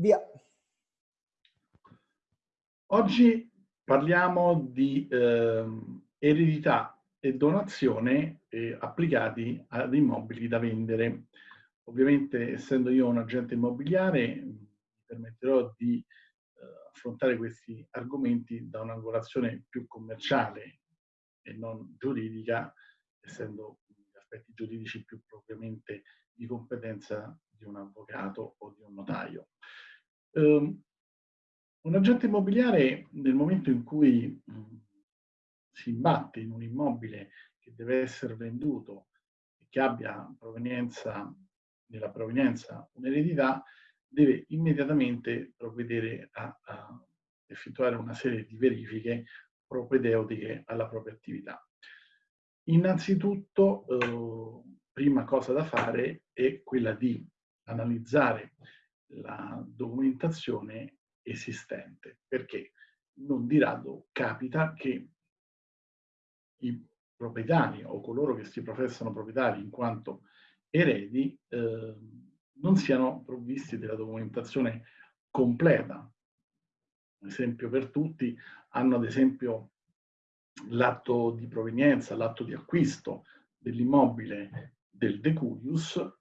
Via. Oggi parliamo di eh, eredità e donazione eh, applicati ad immobili da vendere. Ovviamente, essendo io un agente immobiliare, mi permetterò di eh, affrontare questi argomenti da un'angolazione più commerciale e non giuridica, essendo gli aspetti giuridici più propriamente di competenza di un avvocato o di un notaio. Um, un agente immobiliare nel momento in cui um, si imbatte in un immobile che deve essere venduto e che abbia provenienza, nella provenienza un'eredità, deve immediatamente provvedere a, a effettuare una serie di verifiche propedeutiche alla propria attività. Innanzitutto, eh, prima cosa da fare è quella di analizzare la documentazione esistente, perché non di rado capita che i proprietari o coloro che si professano proprietari in quanto eredi eh, non siano provvisti della documentazione completa. Un esempio per tutti, hanno ad esempio l'atto di provenienza, l'atto di acquisto dell'immobile del Decurius,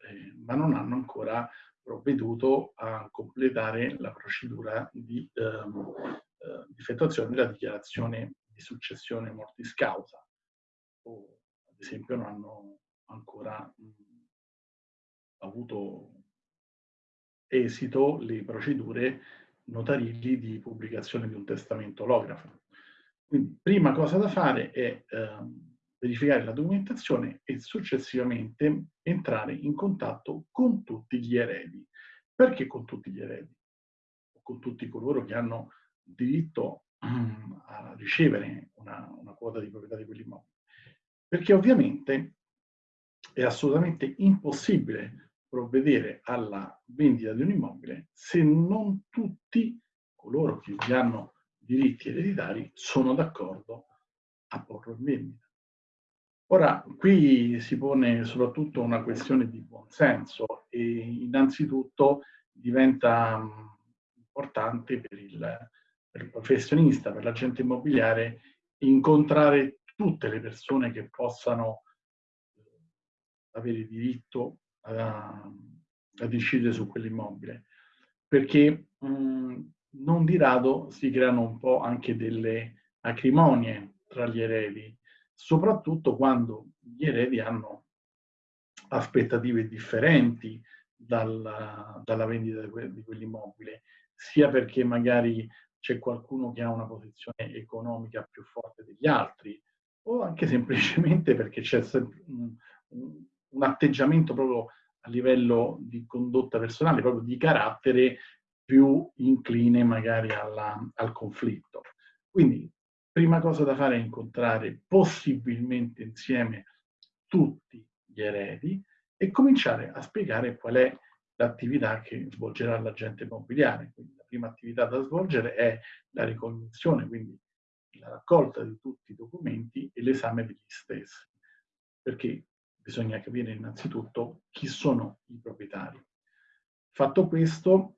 ma non hanno ancora provveduto a completare la procedura di, ehm, eh, effettuazione della dichiarazione di successione mortis causa, o ad esempio non hanno ancora mh, avuto esito le procedure notarili di pubblicazione di un testamento olografo. Quindi prima cosa da fare è ehm, verificare la documentazione e successivamente entrare in contatto con tutti gli eredi. Perché con tutti gli eredi? Con tutti coloro che hanno diritto a ricevere una, una quota di proprietà di quell'immobile. Perché ovviamente è assolutamente impossibile provvedere alla vendita di un immobile se non tutti coloro che vi hanno diritti ereditari sono d'accordo a porlo in vendita. Ora, qui si pone soprattutto una questione di buonsenso e innanzitutto diventa mm, importante per il, per il professionista, per l'agente immobiliare, incontrare tutte le persone che possano eh, avere diritto a, a decidere su quell'immobile, perché mh, mm, non di rado si creano un po' anche delle acrimonie tra gli eredi, soprattutto quando gli eredi hanno aspettative differenti dalla, dalla vendita di quell'immobile, sia perché magari c'è qualcuno che ha una posizione economica più forte degli altri, o anche semplicemente perché c'è un, atteggiamento proprio a livello di condotta personale, proprio di carattere più incline magari alla, al conflitto. Quindi prima cosa da fare è incontrare possibilmente insieme tutti gli eredi e cominciare a spiegare qual è l'attività che svolgerà l'agente immobiliare. Quindi la prima attività da svolgere è la ricognizione, quindi la raccolta di tutti i documenti e l'esame degli stessi, perché bisogna capire innanzitutto chi sono i proprietari. Fatto questo,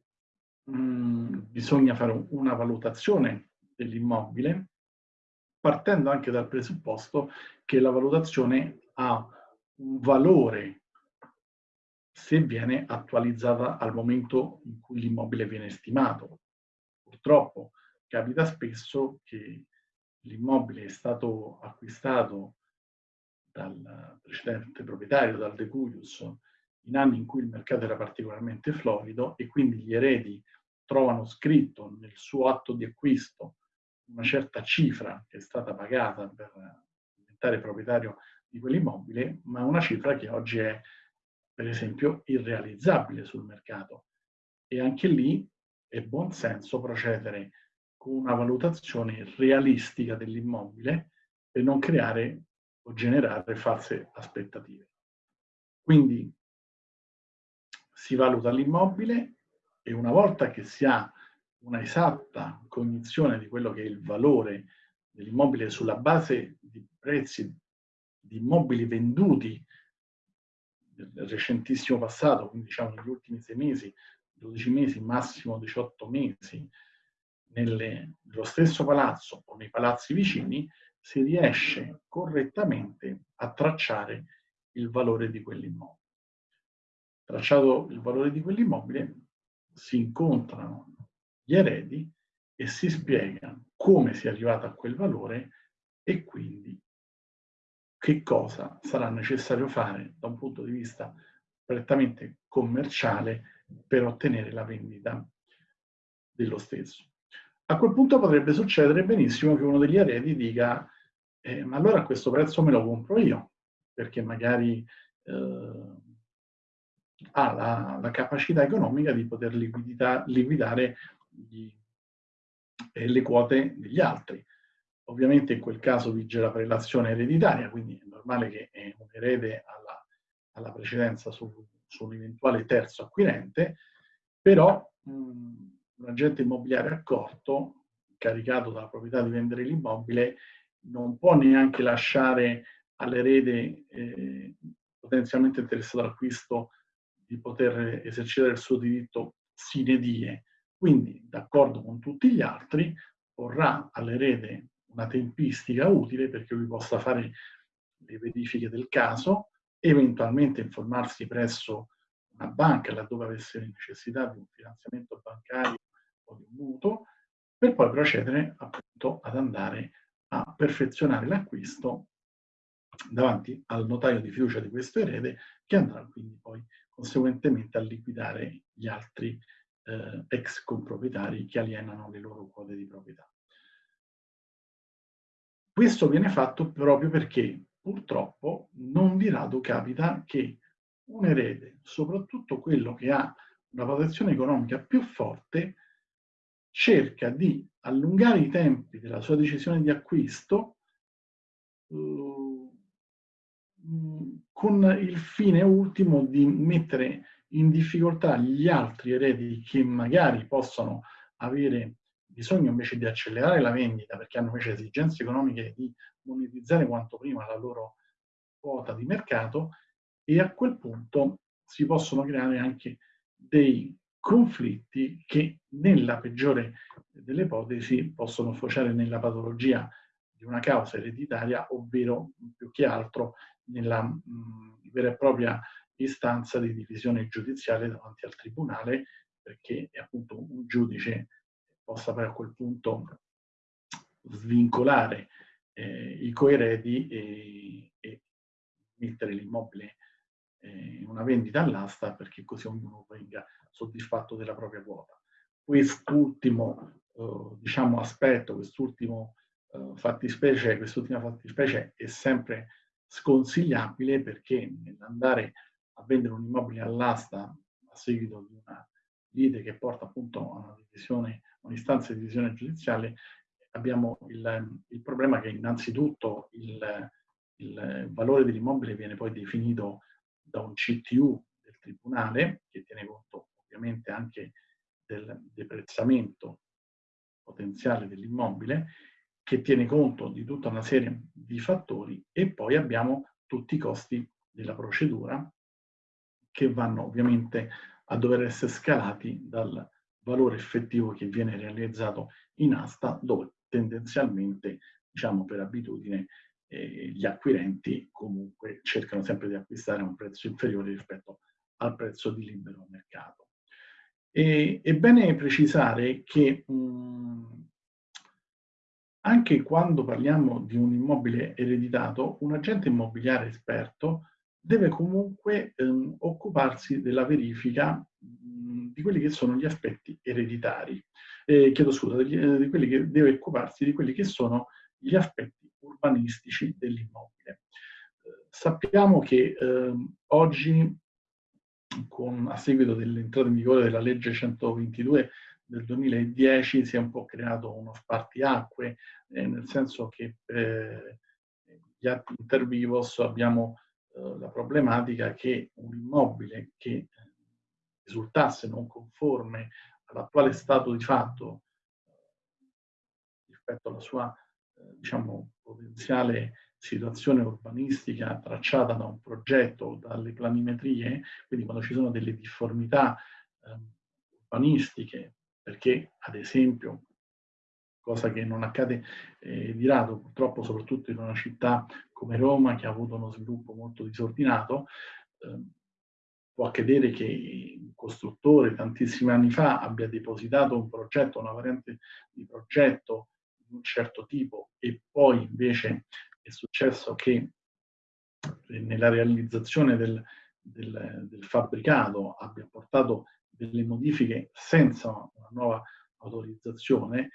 mh, mm, bisogna fare una valutazione dell'immobile partendo anche dal presupposto che la valutazione ha un valore se viene attualizzata al momento in cui l'immobile viene stimato. Purtroppo capita spesso che l'immobile è stato acquistato dal precedente proprietario, dal Decurius, in anni in cui il mercato era particolarmente florido e quindi gli eredi trovano scritto nel suo atto di acquisto una certa cifra che è stata pagata per diventare proprietario di quell'immobile, ma una cifra che oggi è, per esempio, irrealizzabile sul mercato. E anche lì è buon senso procedere con una valutazione realistica dell'immobile per non creare o generare false aspettative. Quindi si valuta l'immobile e una volta che si ha una esatta cognizione di quello che è il valore dell'immobile sulla base di prezzi di immobili venduti nel recentissimo passato, quindi diciamo negli ultimi sei mesi, 12 mesi, massimo 18 mesi, nelle, nello stesso palazzo o nei palazzi vicini, si riesce correttamente a tracciare il valore di quell'immobile. Tracciato il valore di quell'immobile, si incontrano gli eredi e si spiega come si è arrivato a quel valore e quindi che cosa sarà necessario fare da un punto di vista prettamente commerciale per ottenere la vendita dello stesso. A quel punto potrebbe succedere benissimo che uno degli eredi dica eh, ma allora a questo prezzo me lo compro io, perché magari eh, ha la, la, capacità economica di poter liquidita, liquidare gli, le quote degli altri. Ovviamente in quel caso vige la prelazione ereditaria, quindi è normale che un erede alla, alla precedenza su, su, un eventuale terzo acquirente, però mh, un agente immobiliare accorto, caricato dalla proprietà di vendere l'immobile, non può neanche lasciare all'erede eh, potenzialmente interessato all'acquisto di poter esercitare il suo diritto sine die. Quindi, d'accordo con tutti gli altri, porrà all'erede una tempistica utile perché lui possa fare le verifiche del caso, eventualmente informarsi presso una banca laddove avesse necessità di un finanziamento bancario o di un mutuo, per poi procedere appunto ad andare a perfezionare l'acquisto davanti al notaio di fiducia di questo erede che andrà quindi poi conseguentemente a liquidare gli altri eh, ex comproprietari che alienano le loro quote di proprietà. Questo viene fatto proprio perché purtroppo non di rado capita che un erede, soprattutto quello che ha una protezione economica più forte, cerca di allungare i tempi della sua decisione di acquisto uh, con il fine ultimo di mettere in difficoltà gli altri eredi che magari possono avere bisogno invece di accelerare la vendita perché hanno invece esigenze economiche di monetizzare quanto prima la loro quota di mercato e a quel punto si possono creare anche dei conflitti che nella peggiore delle ipotesi possono sfociare nella patologia di una causa ereditaria, ovvero più che altro nella mh, vera e propria istanza di divisione giudiziale davanti al tribunale, perché appunto un giudice possa poi a quel punto svincolare eh, i coeredi e, e mettere l'immobile eh, in una vendita all'asta perché così ognuno venga soddisfatto della propria quota. Quest'ultimo eh, diciamo, aspetto, quest'ultimo eh, fattispecie, quest'ultima fattispecie è sempre sconsigliabile perché nell'andare a vendere un immobile all'asta a seguito di una lite che porta appunto a una divisione, un'istanza di divisione giudiziale, abbiamo il, il problema che innanzitutto il, il valore dell'immobile viene poi definito da un CTU del Tribunale, che tiene conto ovviamente anche del deprezzamento potenziale dell'immobile, che tiene conto di tutta una serie di fattori e poi abbiamo tutti i costi della procedura che vanno ovviamente a dover essere scalati dal valore effettivo che viene realizzato in asta, dove tendenzialmente, diciamo per abitudine, eh, gli acquirenti comunque cercano sempre di acquistare a un prezzo inferiore rispetto al prezzo di libero mercato. E, è bene precisare che mh, anche quando parliamo di un immobile ereditato, un agente immobiliare esperto deve comunque ehm, occuparsi della verifica mh, di quelli che sono gli aspetti ereditari. Eh, chiedo scusa, degli, eh, che deve occuparsi di quelli che sono gli aspetti urbanistici dell'immobile. Eh, sappiamo che ehm, oggi, con, a seguito dell'entrata in vigore della legge 122 del 2010, si è un po' creato uno spartiacque, eh, nel senso che per gli atti inter vivos abbiamo eh, la problematica che un immobile che eh, risultasse non conforme all'attuale stato di fatto eh, rispetto alla sua diciamo, potenziale situazione urbanistica tracciata da un progetto o dalle planimetrie, quindi quando ci sono delle difformità eh, urbanistiche, perché ad esempio, cosa che non accade eh, di rado purtroppo soprattutto in una città come Roma che ha avuto uno sviluppo molto disordinato, eh, può accadere che un costruttore tantissimi anni fa abbia depositato un progetto, una variante di progetto di un certo tipo e poi invece è successo che nella realizzazione del, del, del fabbricato abbia portato delle modifiche senza una nuova autorizzazione,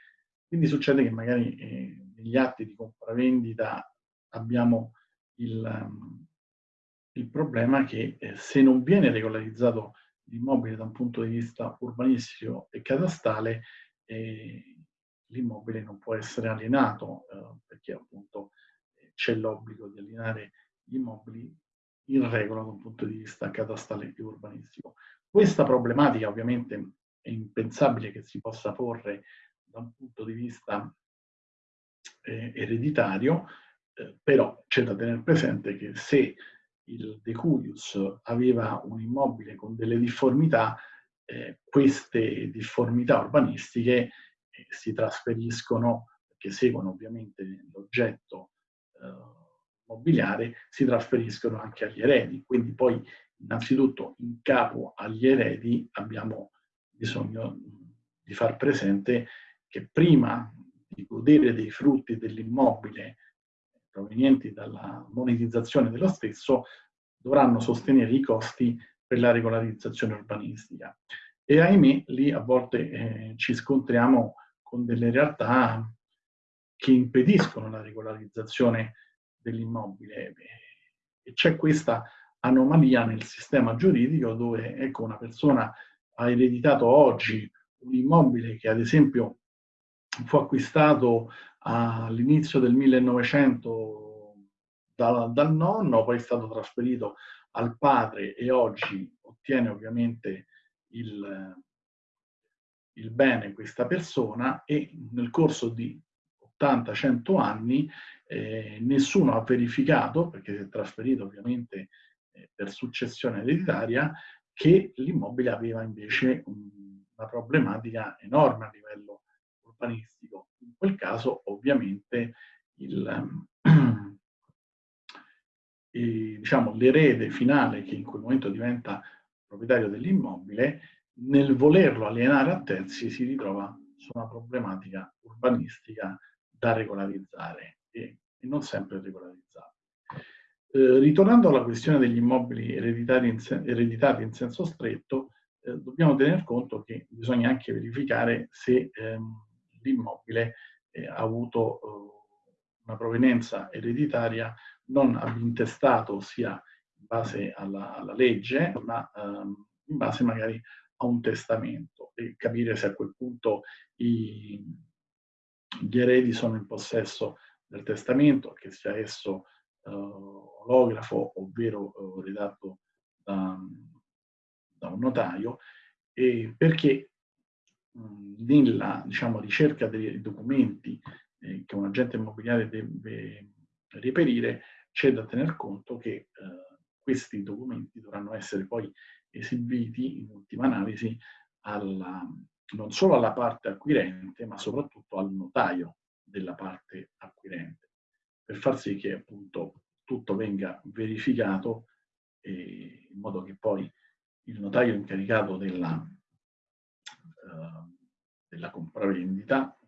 quindi succede che magari eh, negli atti di compravendita abbiamo il, um, il problema che eh, se non viene regolarizzato l'immobile da un punto di vista urbanistico e catastale, eh, l'immobile non può essere alienato eh, perché appunto eh, c'è l'obbligo di alienare gli immobili in regola da un punto di vista catastale e urbanistico. Questa problematica ovviamente è impensabile che si possa porre da un punto di vista eh, ereditario, eh, però c'è da tenere presente che se il Deculius aveva un immobile con delle difformità, eh, queste difformità urbanistiche eh, si trasferiscono, che seguono ovviamente l'oggetto eh, mobiliare si trasferiscono anche agli eredi. Quindi poi innanzitutto in capo agli eredi abbiamo bisogno di far presente che prima di godere dei frutti dell'immobile provenienti dalla monetizzazione dello stesso, dovranno sostenere i costi per la regolarizzazione urbanistica. E ahimè, lì a volte eh, ci scontriamo con delle realtà che impediscono la regolarizzazione dell'immobile. E c'è questa anomalia nel sistema giuridico dove ecco, una persona ha ereditato oggi un immobile che ad esempio fu acquistato all'inizio del 1900 da, dal nonno, poi è stato trasferito al padre e oggi ottiene ovviamente il, il bene questa persona e nel corso di 80-100 anni eh, nessuno ha verificato, perché si è trasferito ovviamente eh, per successione ereditaria, che l'immobile aveva invece un, una problematica enorme a livello urbanistico. In quel caso ovviamente il, diciamo, l'erede finale che in quel momento diventa proprietario dell'immobile, nel volerlo alienare a terzi si ritrova su una problematica urbanistica da regolarizzare e, e non sempre regolarizzare. Eh, ritornando alla questione degli immobili ereditari in ereditati in senso stretto, eh, dobbiamo tener conto che bisogna anche verificare se ehm, l'immobile eh, ha avuto eh, una provenienza ereditaria non intestato sia in base alla, alla legge, ma ehm, in base magari a un testamento. E capire se a quel punto i, gli eredi sono in possesso del testamento, che sia esso eh, olografo ovvero eh, redatto da, da, un notaio, e perché nella diciamo, ricerca dei documenti eh, che un agente immobiliare deve reperire, c'è da tener conto che eh, questi documenti dovranno essere poi esibiti in ultima analisi alla, non solo alla parte acquirente, ma soprattutto al notaio della parte acquirente, per far sì che appunto tutto venga verificato eh, in modo che poi il notaio incaricato della, della compravendita,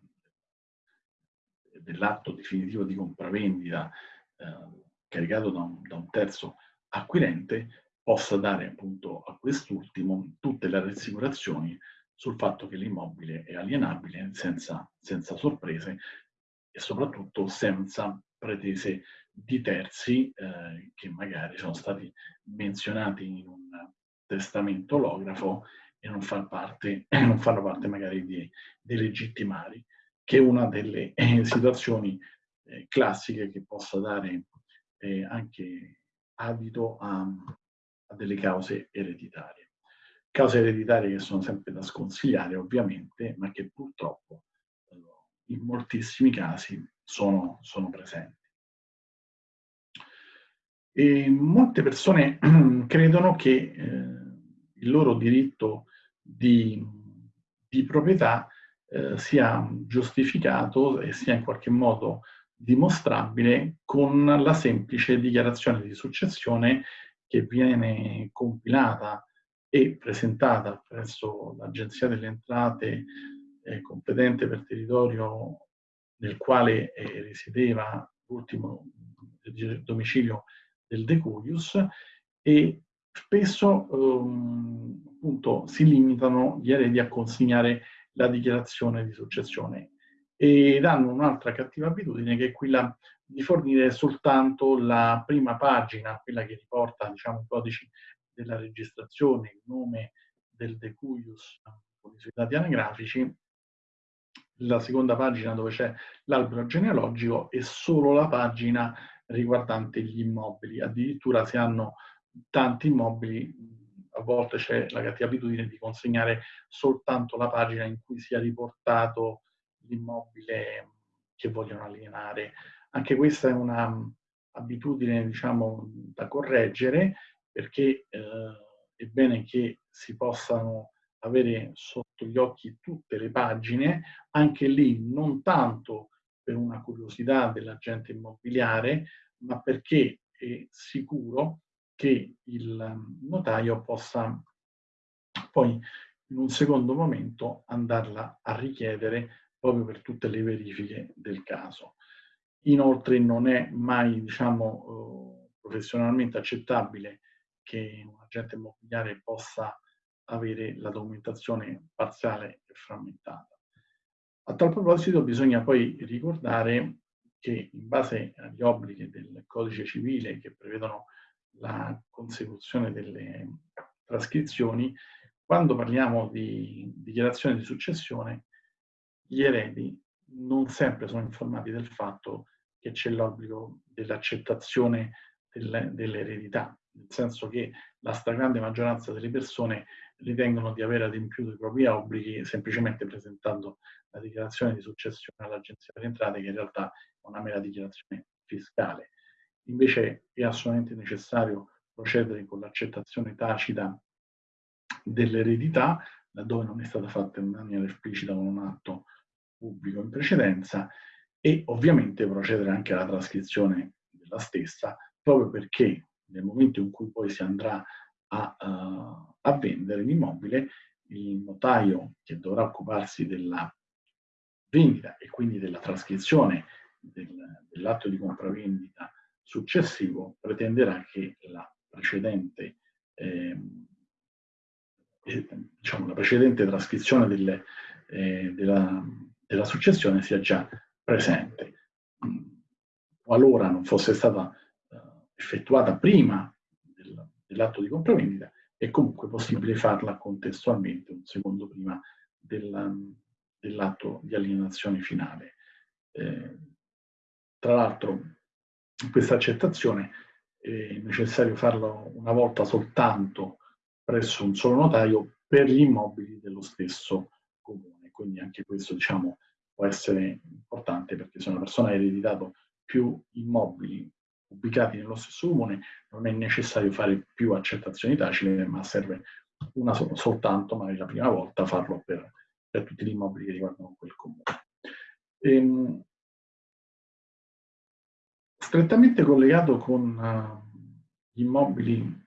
dell'atto definitivo di compravendita eh, caricato da un, da un terzo acquirente, possa dare appunto a quest'ultimo tutte le rassicurazioni sul fatto che l'immobile è alienabile senza, senza sorprese e soprattutto senza pretese di terzi eh, che magari sono stati menzionati in un testamento olografo e non, fanno parte, non fanno parte magari di, dei legittimari, che è una delle eh, situazioni eh, classiche che possa dare eh, anche adito a, a delle cause ereditarie. Cause ereditarie che sono sempre da sconsigliare ovviamente, ma che purtroppo eh, in moltissimi casi sono, sono presenti. E molte persone credono che eh, il loro diritto di di proprietà eh, sia giustificato e sia in qualche modo dimostrabile con la semplice dichiarazione di successione che viene compilata e presentata presso l'Agenzia delle Entrate eh, competente per territorio nel quale eh, risiedeva l'ultimo domicilio del Decurius e spesso ehm, appunto, si limitano gli eredi a consegnare la dichiarazione di successione ed hanno un'altra cattiva abitudine che è quella di fornire soltanto la prima pagina, quella che riporta diciamo, i codici della registrazione, il nome del decuius con i suoi dati anagrafici, la seconda pagina dove c'è l'albero genealogico e solo la pagina riguardante gli immobili. Addirittura se hanno tanti immobili, a volte c'è la cattiva abitudine di consegnare soltanto la pagina in cui sia riportato l'immobile che vogliono alienare. Anche questa è un'abitudine, diciamo, da correggere perché eh, è bene che si possano avere sotto gli occhi tutte le pagine, anche lì non tanto per una curiosità dell'agente immobiliare, ma perché è sicuro che il notaio possa poi in un secondo momento andarla a richiedere proprio per tutte le verifiche del caso. Inoltre non è mai, diciamo, eh, professionalmente accettabile che un agente immobiliare possa avere la documentazione parziale e frammentata. A tal proposito bisogna poi ricordare che in base agli obblighi del codice civile che prevedono la consecuzione delle trascrizioni, quando parliamo di dichiarazione di successione, gli eredi non sempre sono informati del fatto che c'è l'obbligo dell'accettazione dell'eredità, nel senso che la stragrande maggioranza delle persone ritengono di aver adempiuto i propri obblighi semplicemente presentando la dichiarazione di successione all'Agenzia delle Entrate, che in realtà è una mera dichiarazione fiscale. Invece è assolutamente necessario procedere con l'accettazione tacita dell'eredità, laddove non è stata fatta in maniera esplicita con un atto pubblico in precedenza, e ovviamente procedere anche alla trascrizione della stessa, proprio perché nel momento in cui poi si andrà a, uh, a vendere l'immobile, il notaio che dovrà occuparsi della vendita e quindi della trascrizione del, dell'atto di compravendita successivo pretenderà che la precedente, eh, diciamo, la precedente trascrizione delle, eh, della, della, successione sia già presente. Qualora non fosse stata eh, effettuata prima del, dell'atto di compravendita, è comunque possibile farla contestualmente un secondo prima del, dell'atto di alienazione finale. Eh, tra l'altro questa accettazione è necessario farlo una volta soltanto presso un solo notaio per gli immobili dello stesso comune. Quindi anche questo diciamo, può essere importante perché se una persona ha ereditato più immobili ubicati nello stesso comune non è necessario fare più accettazioni tacite, ma serve una soltanto, magari la prima volta, farlo per, per tutti gli immobili che riguardano quel comune. Ehm, strettamente collegato con uh, gli immobili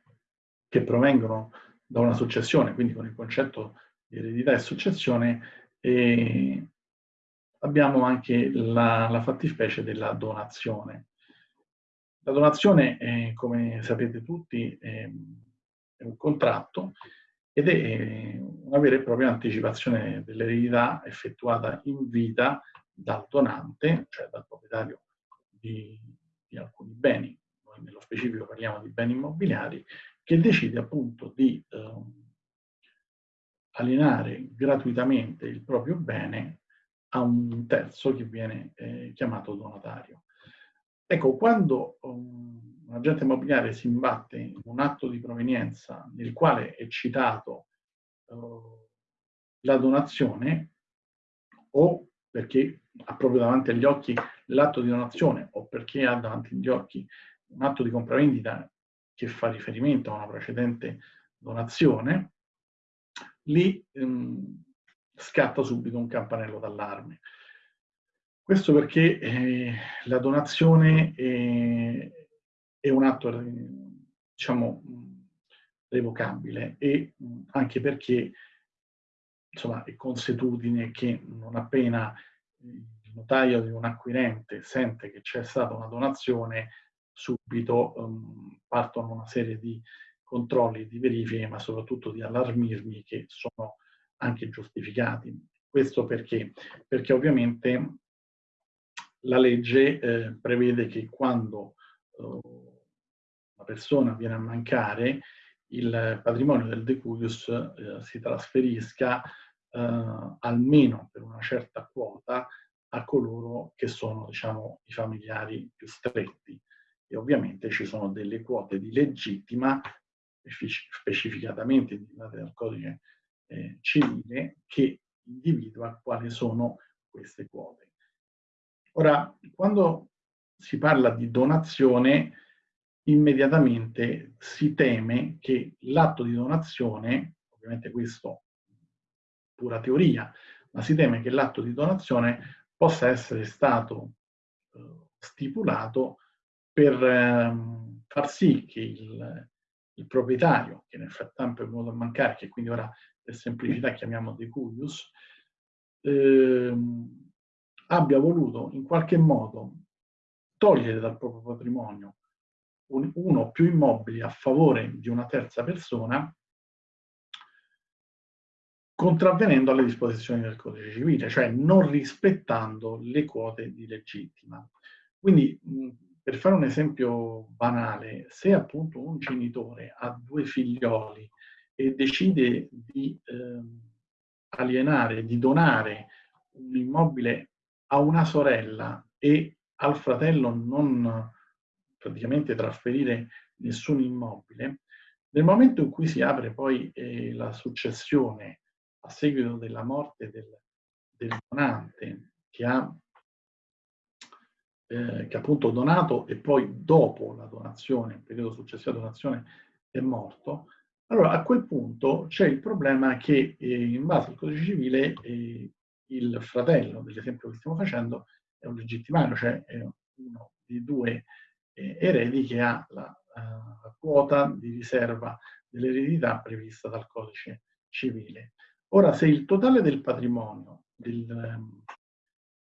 che provengono da una successione, quindi con il concetto di eredità e successione, e abbiamo anche la, la fattispecie della donazione. La donazione, è, come sapete tutti, è, è un contratto ed è una vera e propria anticipazione dell'eredità effettuata in vita dal donante, cioè dal proprietario di, di alcuni beni, noi nello specifico parliamo di beni immobiliari, che decide appunto di eh, alienare gratuitamente il proprio bene a un terzo che viene eh, chiamato donatario. Ecco, quando um, un agente immobiliare si imbatte in un atto di provenienza nel quale è citato uh, la donazione, o perché ha proprio davanti agli occhi l'atto di donazione, o perché ha davanti agli occhi un atto di compravendita che fa riferimento a una precedente donazione, lì um, scatta subito un campanello d'allarme. Questo perché eh, la donazione è, è un atto, diciamo, revocabile e anche perché insomma, è consuetudine che non appena il notaio di un acquirente sente che c'è stata una donazione, subito um, partono una serie di controlli, di verifiche, ma soprattutto di allarmismi che sono anche giustificati. Questo perché? Perché ovviamente la legge eh, prevede che quando eh, una persona viene a mancare, il patrimonio del decuius eh, si trasferisca eh, almeno per una certa quota a coloro che sono diciamo, i familiari più stretti. E ovviamente ci sono delle quote di legittima, specificatamente indicate dal codice eh, civile, che individua quali sono queste quote. Ora, quando si parla di donazione, immediatamente si teme che l'atto di donazione, ovviamente questo pura teoria, ma si teme che l'atto di donazione possa essere stato eh, stipulato per eh, far sì che il, il, proprietario, che nel frattempo è venuto a mancare, che quindi ora per semplicità chiamiamo deculius, eh, abbia voluto in qualche modo togliere dal proprio patrimonio un, uno o più immobili a favore di una terza persona contravvenendo alle disposizioni del codice civile, cioè non rispettando le quote di legittima. Quindi, per fare un esempio banale, se appunto un genitore ha due figlioli e decide di eh, alienare, di donare un immobile a una sorella e al fratello non praticamente trasferire nessun immobile, nel momento in cui si apre poi eh, la successione a seguito della morte del, del donante che ha eh, che appunto donato e poi dopo la donazione, il periodo successivo alla donazione, è morto, allora a quel punto c'è il problema che eh, in base al codice civile eh, il fratello dell'esempio che stiamo facendo è un legittimario, cioè è uno dei due eh, eredi che ha la, la quota di riserva dell'eredità prevista dal codice civile. Ora, se il totale del patrimonio del,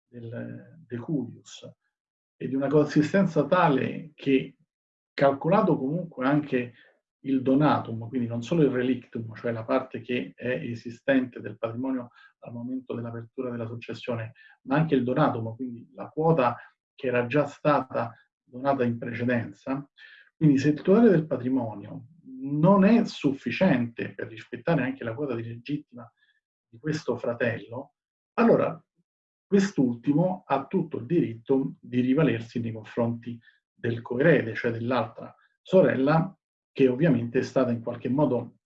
del, del Culius è di una consistenza tale che, calcolato comunque anche il donatum, quindi non solo il relictum, cioè la parte che è esistente del patrimonio al momento dell'apertura della successione, ma anche il donatum, quindi la quota che era già stata donata in precedenza. Quindi se il totale del patrimonio non è sufficiente per rispettare anche la quota di legittima di questo fratello, allora quest'ultimo ha tutto il diritto di rivalersi nei confronti del coerede, cioè dell'altra sorella, che ovviamente è stata in qualche modo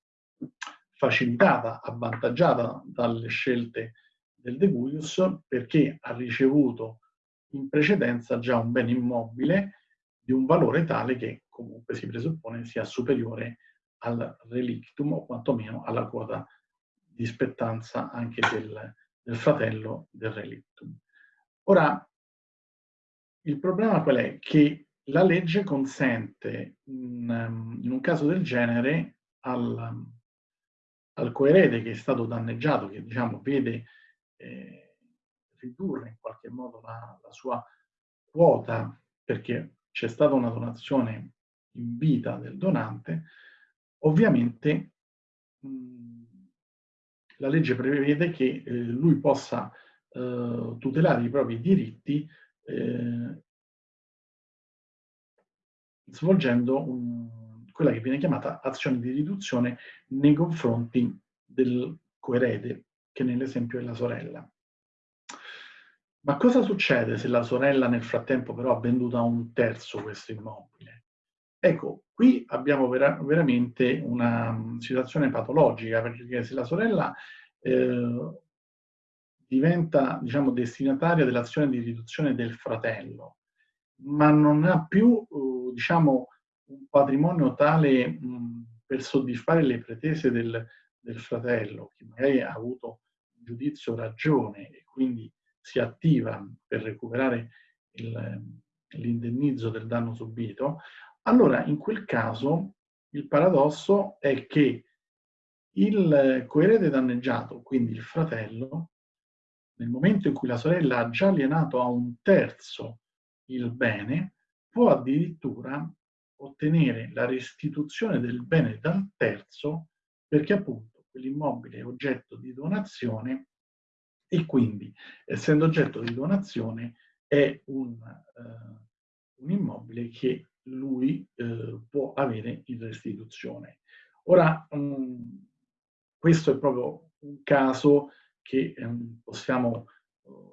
facilitata, avvantaggiata dalle scelte del De Guius, perché ha ricevuto in precedenza già un bene immobile di un valore tale che comunque si presuppone sia superiore al relictum o quantomeno alla quota di spettanza anche del, del fratello del relictum. Ora, il problema qual è? Che la legge consente in, in un caso del genere al, al, coerede che è stato danneggiato, che diciamo vede eh, ridurre in qualche modo la, la sua quota perché c'è stata una donazione in vita del donante, ovviamente la legge prevede che eh, lui possa eh, tutelare i propri diritti eh, svolgendo un, quella che viene chiamata azione di riduzione nei confronti del coerede, che nell'esempio è la sorella. Ma cosa succede se la sorella nel frattempo però ha venduto a un terzo questo immobile? Ecco, qui abbiamo vera veramente una mm, situazione patologica, perché se la sorella eh, diventa, diciamo, destinataria dell'azione di riduzione del fratello, ma non ha più, eh, diciamo, un patrimonio tale mh, mm, per soddisfare le pretese del, del fratello, che magari ha avuto giudizio ragione e quindi si attiva per recuperare l'indennizzo del danno subito, allora in quel caso il paradosso è che il coerede danneggiato, quindi il fratello, nel momento in cui la sorella ha già alienato a un terzo il bene, può addirittura ottenere la restituzione del bene dal terzo perché appunto quell'immobile è oggetto di donazione e quindi essendo oggetto di donazione è un, uh, un immobile che lui uh, può avere in restituzione. Ora, um, questo è proprio un caso che um, possiamo uh,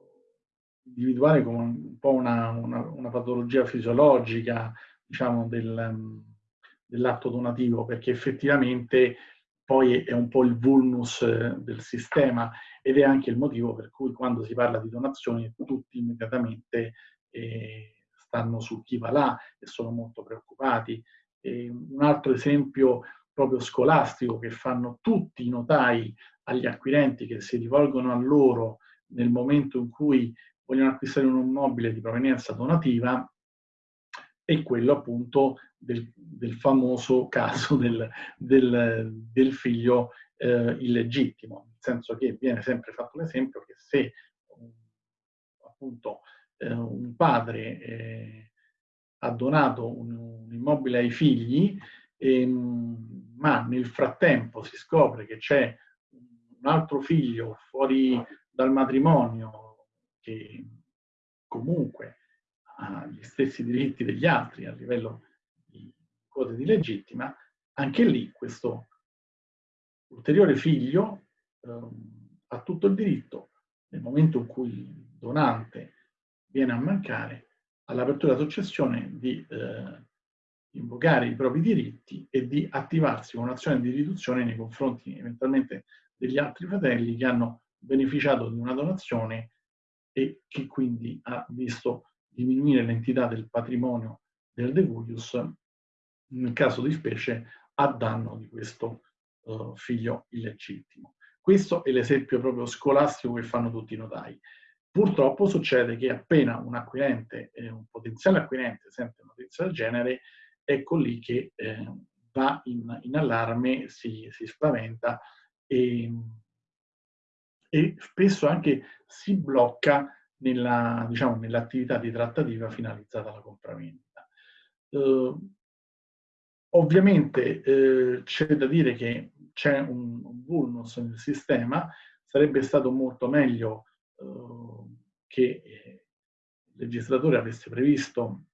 individuare come un po' una, una, una patologia fisiologica, diciamo, del, um, dell'atto donativo, perché effettivamente poi è un po' il vulnus del sistema ed è anche il motivo per cui quando si parla di donazioni tutti immediatamente eh, stanno su chi va là e sono molto preoccupati. E un altro esempio proprio scolastico che fanno tutti i notai agli acquirenti che si rivolgono a loro nel momento in cui vogliono acquistare un immobile di provenienza donativa è quello appunto del, del famoso caso del, del, del figlio eh, illegittimo, nel senso che viene sempre fatto l'esempio che se appunto eh, un padre eh, ha donato un, un, immobile ai figli, ehm, ma nel frattempo si scopre che c'è un altro figlio fuori dal matrimonio che comunque ha gli stessi diritti degli altri a livello di quote di legittima, anche lì questo ulteriore figlio ehm, ha tutto il diritto, nel momento in cui il donante viene a mancare, all'apertura successione di eh, invocare i propri diritti e di attivarsi con un'azione di riduzione nei confronti eventualmente degli altri fratelli che hanno beneficiato di una donazione e che quindi ha visto diminuire l'entità del patrimonio del devuius nel caso di specie a danno di questo uh, figlio illegittimo. Questo è l'esempio proprio scolastico che fanno tutti i notai. Purtroppo succede che appena un acquirente, eh, un potenziale acquirente sente notizia del genere, ecco lì che eh, va in, in, allarme, si, si spaventa e, e, spesso anche si blocca diciamo, nell'attività di trattativa finalizzata alla compravendita. Eh, ovviamente eh, c'è da dire che c'è un, vulnus nel sistema, sarebbe stato molto meglio eh, che il legislatore avesse previsto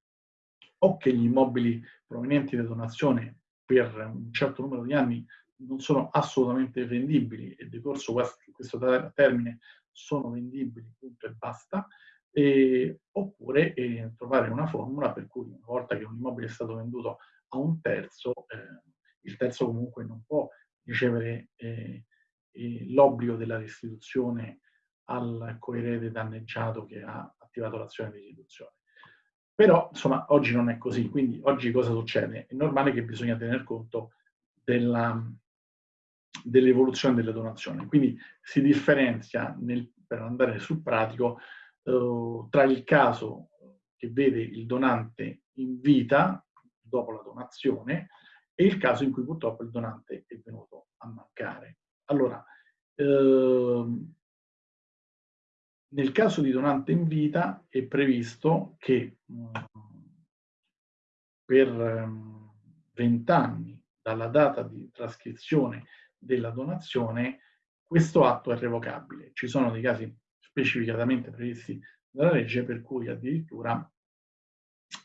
o che gli immobili provenienti da donazione per un certo numero di anni non sono assolutamente vendibili e decorso questo termine sono vendibili, punto e basta, e, oppure eh, trovare una formula per cui una volta che un immobile è stato venduto a un terzo, eh, il terzo comunque non può ricevere eh, l'obbligo della restituzione al coerede danneggiato che ha attivato l'azione di restituzione. Però, insomma, oggi non è così, quindi oggi cosa succede? È normale che bisogna tener conto dell'evoluzione delle donazioni. Quindi si differenzia, nel, per andare sul pratico, eh, tra il caso che vede il donante in vita, dopo la donazione, e il caso in cui purtroppo il donante è venuto a mancare. Allora, eh, nel caso di donante in vita è previsto che mm, per um, 20 anni dalla data di trascrizione della donazione, questo atto è revocabile. Ci sono dei casi specificatamente previsti dalla legge per cui addirittura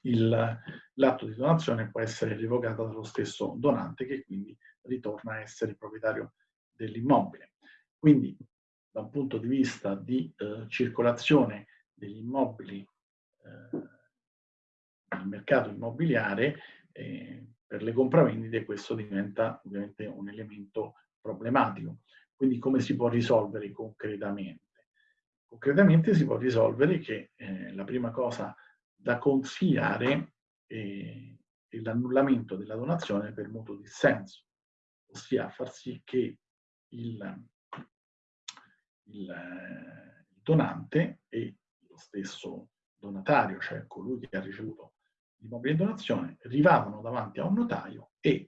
l'atto di donazione può essere revocato dallo stesso donante che quindi ritorna a essere proprietario dell'immobile. Quindi da un punto di vista di eh, circolazione degli immobili eh, nel mercato immobiliare, eh, per le compravendite questo diventa ovviamente un elemento problematico. Quindi come si può risolvere concretamente? Concretamente si può risolvere che eh, la prima cosa da consigliare è l'annullamento della donazione per mutuo dissenso, ossia far sì che il il, il donante e lo stesso donatario, cioè colui che ha ricevuto l'immobile in donazione, rivadano davanti a un notaio e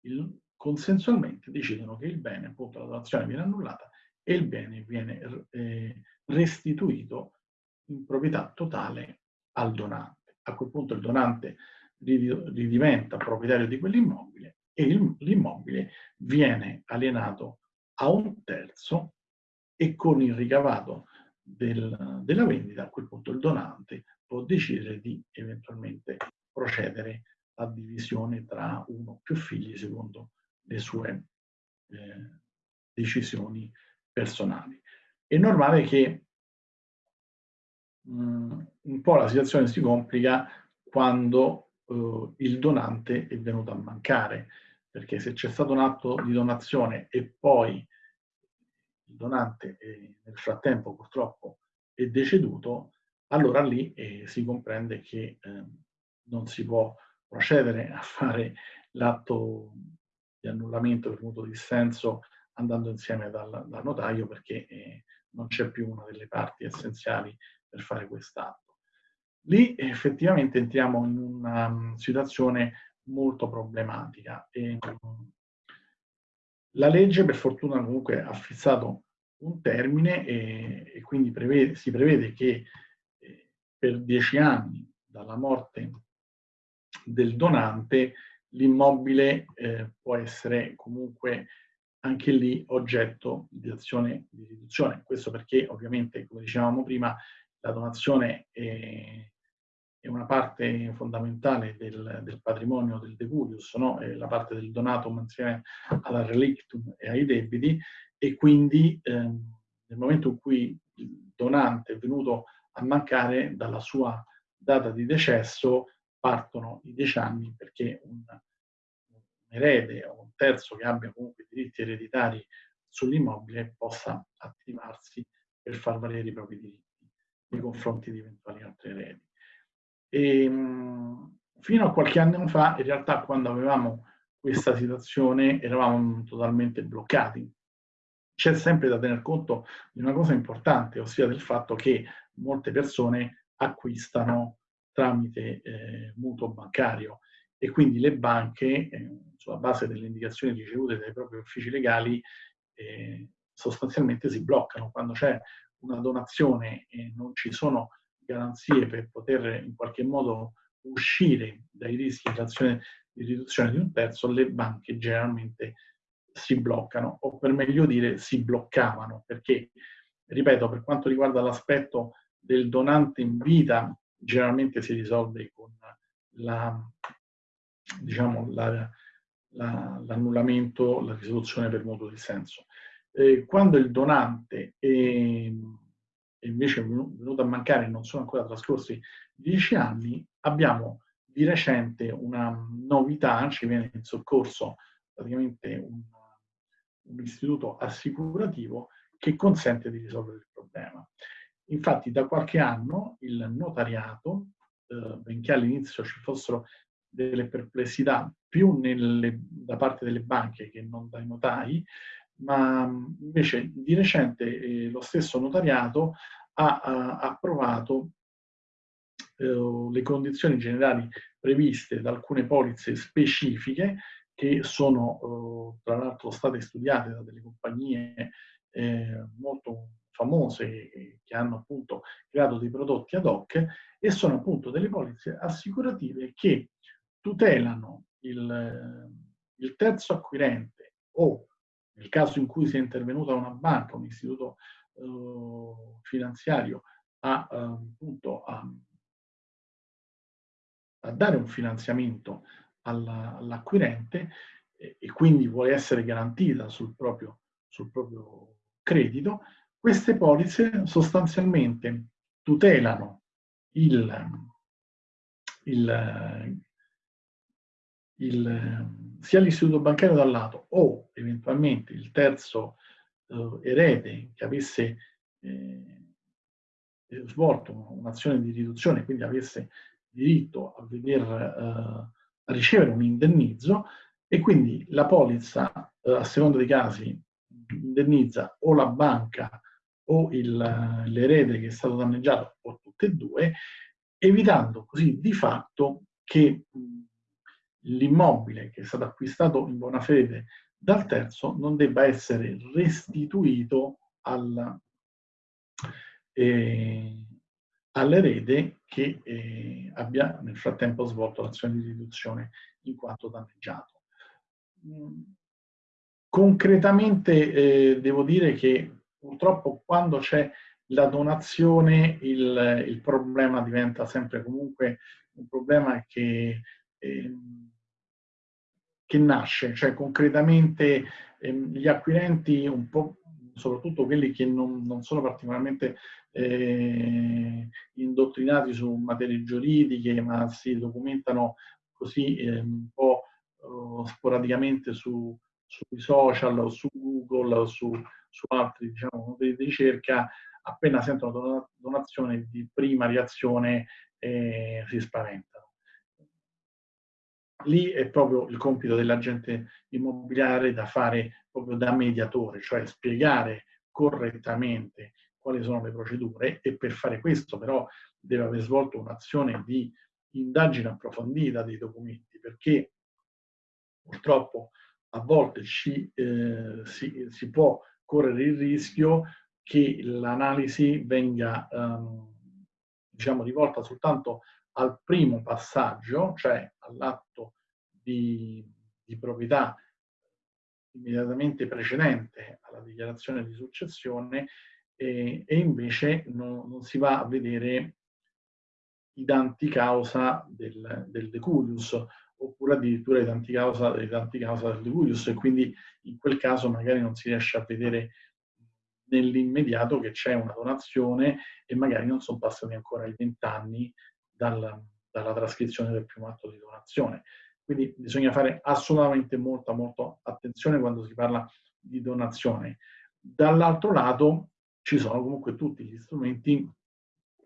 il, consensualmente decidono che il bene, appunto la donazione viene annullata e il bene viene eh, restituito in proprietà totale al donante. A quel punto il donante ridiventa proprietario di quell'immobile e l'immobile viene alienato a un terzo e con il ricavato del, della vendita a quel punto il donante può decidere di eventualmente procedere a divisione tra uno o più figli secondo le sue eh, decisioni personali. È normale che mh, mm, un po' la situazione si complica quando eh, il donante è venuto a mancare, perché se c'è stato un atto di donazione e poi il donante è, nel frattempo purtroppo è deceduto, allora lì eh, si comprende che eh, non si può procedere a fare l'atto di annullamento per mutuo dissenso andando insieme dal, dal notaio perché eh, non c'è più una delle parti essenziali per fare quest'atto. Lì effettivamente entriamo in una um, situazione molto problematica. E, um, la legge per fortuna comunque ha fissato un termine e, e quindi prevede, si prevede che eh, per dieci anni dalla morte del donante l'immobile eh, può essere comunque anche lì oggetto di azione di riduzione. Questo perché ovviamente, come dicevamo prima, la donazione è, è una parte fondamentale del, del patrimonio del decurius, no? la parte del donatum insieme alla relictum e ai debiti, e quindi ehm, nel momento in cui il donante è venuto a mancare dalla sua data di decesso, partono i dieci anni perché un, un erede o un terzo che abbia comunque diritti ereditari sull'immobile possa attivarsi per far valere i propri diritti nei confronti di eventuali altri eredi. E, mh, fino a qualche anno fa, in realtà, quando avevamo questa situazione, eravamo totalmente bloccati. C'è sempre da tener conto di una cosa importante, ossia del fatto che molte persone acquistano tramite eh, mutuo bancario e quindi le banche, eh, sulla base delle indicazioni ricevute dai propri uffici legali, eh, sostanzialmente si bloccano. Quando c'è una donazione e non ci sono garanzie per poter in qualche modo uscire dai rischi dell'azione di riduzione di un terzo, le banche generalmente si bloccano, o per meglio dire si bloccavano, perché, ripeto, per quanto riguarda l'aspetto del donante in vita, generalmente si risolve con la, diciamo, la, la, l'annullamento, la risoluzione per mutuo dissenso. Eh, quando il donante è, è invece venuto a mancare non sono ancora trascorsi dieci anni, abbiamo di recente una novità, ci viene in soccorso praticamente un, un istituto assicurativo che consente di risolvere il problema. Infatti da qualche anno il notariato, eh, benché all'inizio ci fossero delle perplessità più nelle, da parte delle banche che non dai notai, ma invece di recente eh, lo stesso notariato ha, ha approvato eh, le condizioni generali previste da alcune polizze specifiche che sono eh, tra l'altro state studiate da delle compagnie eh, molto famose che hanno appunto creato dei prodotti ad hoc e sono appunto delle polizze assicurative che tutelano il, il terzo acquirente o nel caso in cui sia intervenuta una banca, un istituto eh, finanziario a, eh, appunto, a, a, dare un finanziamento all'acquirente e, e, quindi vuole essere garantita sul proprio, sul proprio credito, queste polizze sostanzialmente tutelano il, il, il, sia l'istituto bancario da lato o eventualmente il terzo eh, erede che avesse eh, svolto un'azione di riduzione, quindi avesse diritto a, veder, eh, a ricevere un indennizzo e quindi la polizza, eh, a seconda dei casi, indennizza o la banca o l'erede che è stato danneggiato o tutte e due, evitando così di fatto che l'immobile che è stato acquistato in buona fede dal terzo non debba essere restituito al, eh, all'erede che eh, abbia nel frattempo svolto l'azione di riduzione in quanto danneggiato. Mm. Concretamente eh, devo dire che purtroppo quando c'è la donazione il, il, problema diventa sempre comunque un problema che, eh, che nasce, cioè concretamente eh, gli acquirenti un po' soprattutto quelli che non, non sono particolarmente eh, indottrinati su materie giuridiche, ma si documentano così eh, un po' uh, sporadicamente su, sui social o su Google su, su altri diciamo, motori di ricerca, appena sentono donazione di prima reazione eh, si spaventano. Lì è proprio il compito dell'agente immobiliare da fare proprio da mediatore, cioè spiegare correttamente quali sono le procedure e per fare questo però deve aver svolto un'azione di indagine approfondita dei documenti perché purtroppo a volte ci, eh, si, si, può correre il rischio che l'analisi venga ehm, diciamo rivolta soltanto al primo passaggio, cioè all'atto di, di proprietà immediatamente precedente alla dichiarazione di successione e, e invece no, non si va a vedere i danti causa del, del decurius oppure addirittura i danti causa, i danti causa del decurius e quindi in quel caso magari non si riesce a vedere nell'immediato che c'è una donazione e magari non sono passati ancora i vent'anni dal, dalla trascrizione del primo atto di donazione. Quindi bisogna fare assolutamente molta, molta attenzione quando si parla di donazione. Dall'altro lato ci sono comunque tutti gli strumenti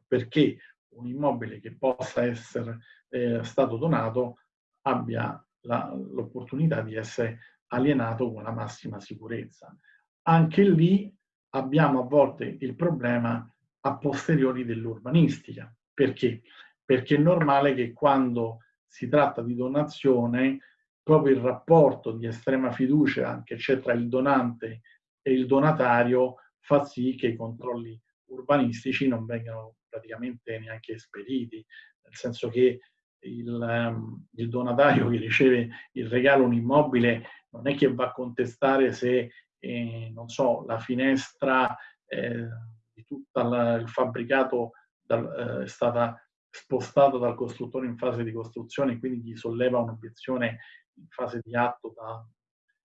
perché un immobile che possa essere eh, stato donato abbia l'opportunità di essere alienato con la massima sicurezza. Anche lì abbiamo a volte il problema a posteriori dell'urbanistica. Perché? Perché è normale che quando si tratta di donazione, proprio il rapporto di estrema fiducia che c'è tra il donante e il donatario fa sì che i controlli urbanistici non vengano praticamente neanche esperiti, nel senso che il, um, il, donatario che riceve il regalo un immobile non è che va a contestare se, eh, non so, la finestra eh, di tutto il fabbricato dal, eh, è stata spostata dal costruttore in fase di costruzione quindi gli solleva un'obiezione in fase di atto da,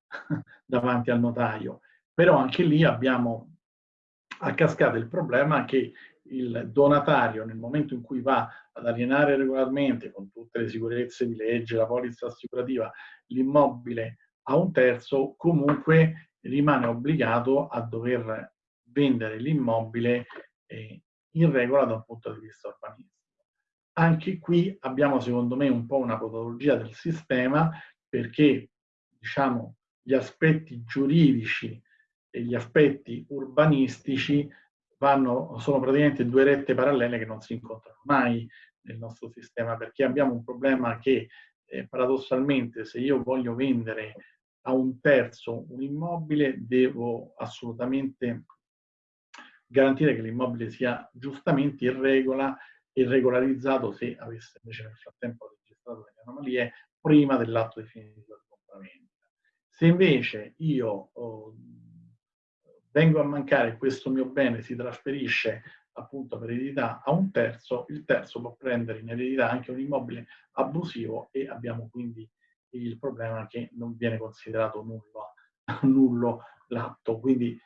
davanti al notaio. Però anche lì abbiamo a cascata il problema che il donatario nel momento in cui va ad alienare regolarmente con tutte le sicurezze di legge, la polizza assicurativa, l'immobile a un terzo, comunque rimane obbligato a dover vendere l'immobile eh, in regola da un punto di vista urbanistico. Anche qui abbiamo secondo me un po' una patologia del sistema perché diciamo, gli aspetti giuridici e gli aspetti urbanistici vanno, sono praticamente due rette parallele che non si incontrano mai nel nostro sistema, perché abbiamo un problema che eh, paradossalmente se io voglio vendere a un terzo un immobile devo assolutamente garantire che l'immobile sia giustamente in regola e regolarizzato se avesse invece nel frattempo registrato delle anomalie prima dell'atto definitivo di compravendita. Se invece io oh, vengo a mancare questo mio bene si trasferisce appunto per eredità a un terzo, il terzo può prendere in eredità anche un immobile abusivo e abbiamo quindi il problema che non viene considerato nullo, nullo l'atto. Quindi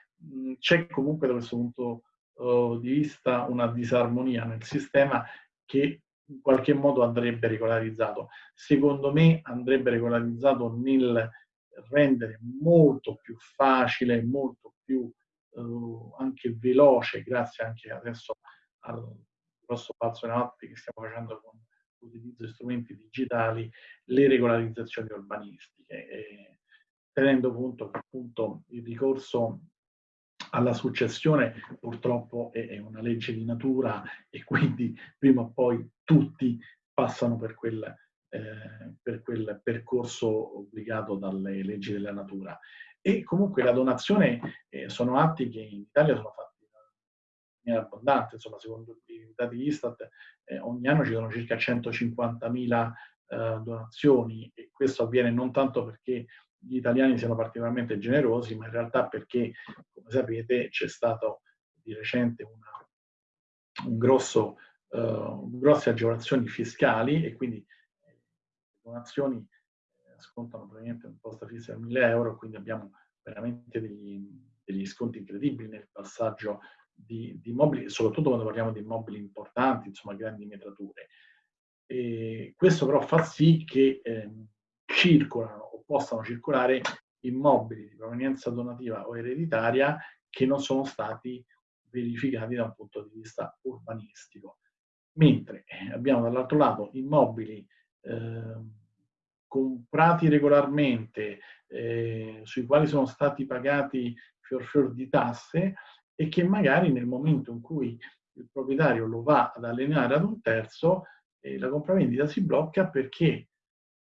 c'è comunque da questo punto uh, di vista una disarmonia nel sistema che in qualche modo andrebbe regolarizzato. Secondo me andrebbe regolarizzato nel rendere molto più facile, molto più eh, anche veloce, grazie anche adesso al grosso palzo in avanti che stiamo facendo con l'utilizzo di strumenti digitali, le regolarizzazioni urbanistiche, eh, tenendo conto che appunto il ricorso alla successione purtroppo è, una legge di natura e quindi prima o poi tutti passano per quel, eh, per quel percorso obbligato dalle leggi della natura. E comunque la donazione eh, sono atti che in Italia sono fatti in abbondante, insomma secondo i dati Istat eh, ogni anno ci sono circa 150.000 eh, donazioni e questo avviene non tanto perché gli italiani siano particolarmente generosi, ma in realtà perché, come sapete, c'è stato di recente una, un grosso, uh, grosse agevolazioni fiscali e quindi eh, le donazioni eh, scontano praticamente un'imposta fissa di 1000 euro, quindi abbiamo veramente degli, degli sconti incredibili nel passaggio di, di immobili, soprattutto quando parliamo di immobili importanti, insomma grandi metrature. E questo però fa sì che eh, circolano o possano circolare immobili di provenienza donativa o ereditaria che non sono stati verificati da un punto di vista urbanistico. Mentre eh, abbiamo dall'altro lato immobili eh, comprati regolarmente, eh, sui quali sono stati pagati fior fior di tasse e che magari nel momento in cui il proprietario lo va ad allenare ad un terzo, eh, la compravendita si blocca perché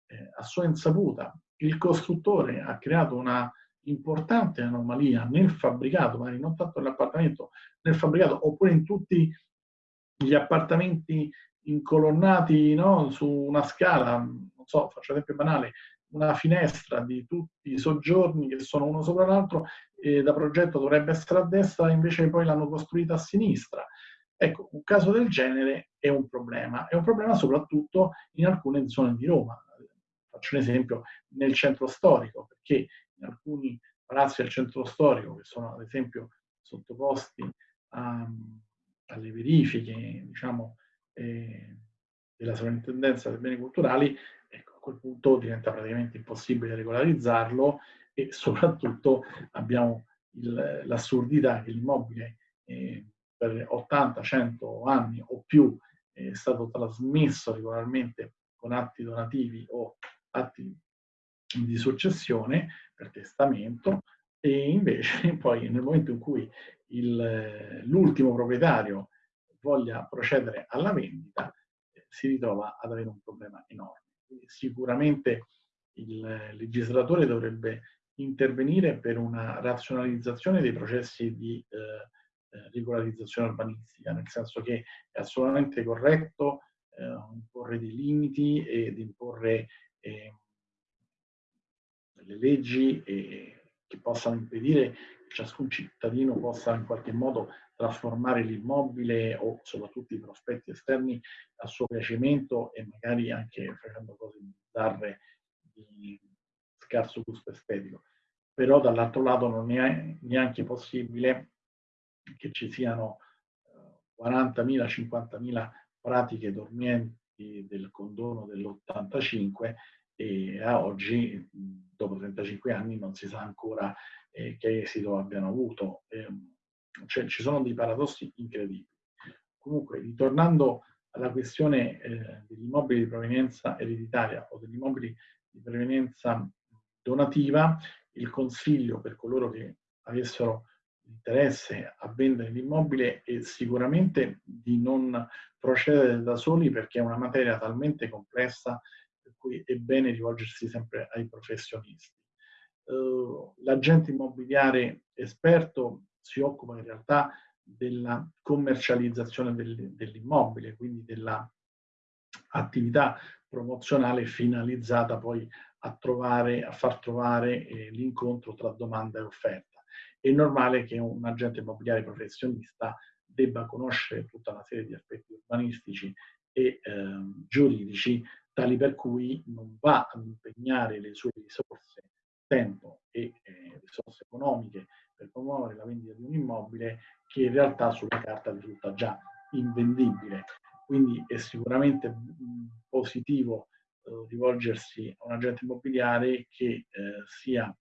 eh, a sua insaputa il costruttore ha creato una importante anomalia nel fabbricato, magari non tanto nell'appartamento, nel fabbricato oppure in tutti gli appartamenti incolonnati no, su una scala, non so, faccio esempio banale, una finestra di tutti i soggiorni che sono uno sopra l'altro e da progetto dovrebbe essere a destra, invece poi l'hanno costruita a sinistra. Ecco, un caso del genere è un problema, è un problema soprattutto in alcune zone di Roma. Faccio un esempio nel centro storico, perché in alcuni palazzi del centro storico, che sono ad esempio sottoposti a, alle verifiche, diciamo, eh, della sovrintendenza dei beni culturali, ecco, a quel punto diventa praticamente impossibile regolarizzarlo e soprattutto abbiamo l'assurdità che l'immobile eh, per 80, 100 anni o più è stato trasmesso regolarmente con atti donativi o atti di successione per testamento e invece poi nel momento in cui l'ultimo proprietario voglia procedere alla vendita eh, si ritrova ad avere un problema enorme. Sicuramente il legislatore dovrebbe intervenire per una razionalizzazione dei processi di eh, eh, regolarizzazione urbanistica, nel senso che è assolutamente corretto eh, imporre dei limiti ed imporre eh, delle leggi che possano impedire che ciascun cittadino possa in qualche modo trasformare l'immobile o soprattutto i prospetti esterni a suo piacimento e magari anche facendo cose bizzarre di scarso gusto estetico. Però dall'altro lato non è neanche possibile che ci siano 40.000, eh, 50.000 pratiche dormienti del condono dell'85 e a oggi, dopo 35 anni, non si sa ancora eh, che esito abbiano avuto. Eh, cioè, ci sono dei paradossi incredibili. Comunque, ritornando alla questione eh, degli immobili di provenienza ereditaria o degli immobili di provenienza donativa, il consiglio per coloro che avessero interesse a vendere l'immobile è sicuramente di non procedere da soli perché è una materia talmente complessa per cui è bene rivolgersi sempre ai professionisti. Uh, L'agente immobiliare esperto si occupa in realtà della commercializzazione del, dell'immobile, quindi dell'attività promozionale finalizzata poi a, trovare, a far trovare eh, l'incontro tra domanda e offerta è normale che un agente immobiliare professionista debba conoscere tutta una serie di aspetti urbanistici e eh, giuridici, tali per cui non va ad impegnare le sue risorse, tempo e eh, risorse economiche per promuovere la vendita di un immobile che in realtà sulla carta risulta già invendibile. Quindi è sicuramente positivo eh, rivolgersi a un agente immobiliare che eh, sia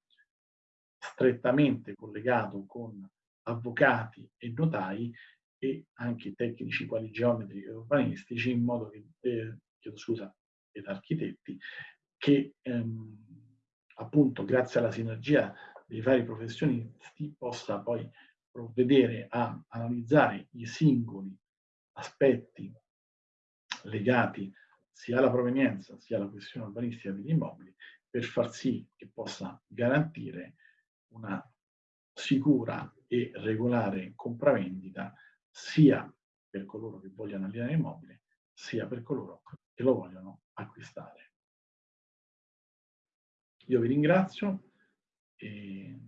strettamente collegato con avvocati e notai e anche tecnici quali geometri e urbanistici, in modo che, eh, chiedo scusa, ed architetti, che ehm, appunto grazie alla sinergia dei vari professionisti possa poi provvedere a analizzare i singoli aspetti legati sia alla provenienza sia alla questione urbanistica degli immobili per far sì che possa garantire una sicura e regolare compravendita sia per coloro che vogliono alienare l'immobile sia per coloro che lo vogliono acquistare. Io vi ringrazio e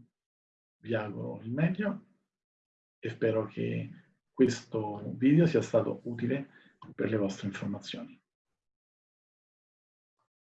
vi auguro il meglio e spero che questo video sia stato utile per le vostre informazioni.